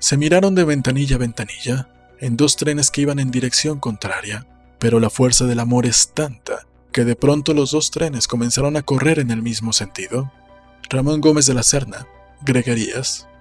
Se miraron de ventanilla a ventanilla, en dos trenes que iban en dirección contraria, pero la fuerza del amor es tanta que de pronto los dos trenes comenzaron a correr en el mismo sentido. Ramón Gómez de la Serna, Greguerías,